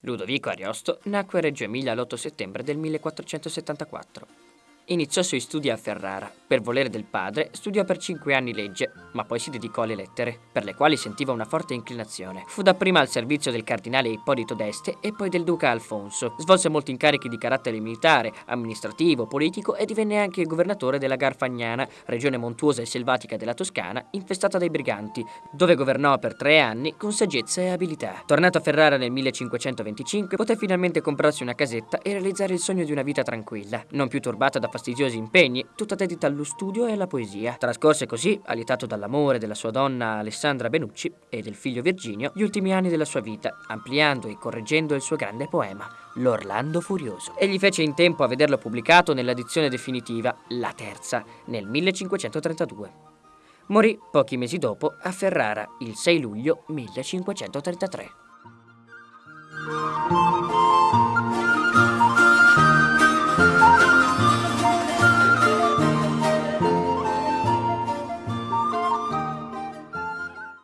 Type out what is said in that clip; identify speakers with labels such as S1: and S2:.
S1: Ludovico Ariosto nacque a Reggio Emilia l'8 settembre del 1474. Iniziò i suoi studi a Ferrara. Per volere del padre, studiò per cinque anni legge, ma poi si dedicò alle lettere, per le quali sentiva una forte inclinazione. Fu dapprima al servizio del cardinale Ippolito d'Este e poi del duca Alfonso. Svolse molti incarichi di carattere militare, amministrativo, politico e divenne anche governatore della Garfagnana, regione montuosa e selvatica della Toscana, infestata dai briganti, dove governò per tre anni con saggezza e abilità. Tornato a Ferrara nel 1525, poté finalmente comprarsi una casetta e realizzare il sogno di una vita tranquilla, non più turbata da fastidiosi impegni, tutta dedita allo studio e alla poesia. Trascorse così, allietato dall'amore della sua donna Alessandra Benucci e del figlio Virginio, gli ultimi anni della sua vita, ampliando e correggendo il suo grande poema, L'Orlando Furioso. Egli fece in tempo a vederlo pubblicato nell'edizione definitiva, la terza, nel 1532. Morì pochi mesi dopo a Ferrara il 6 luglio 1533.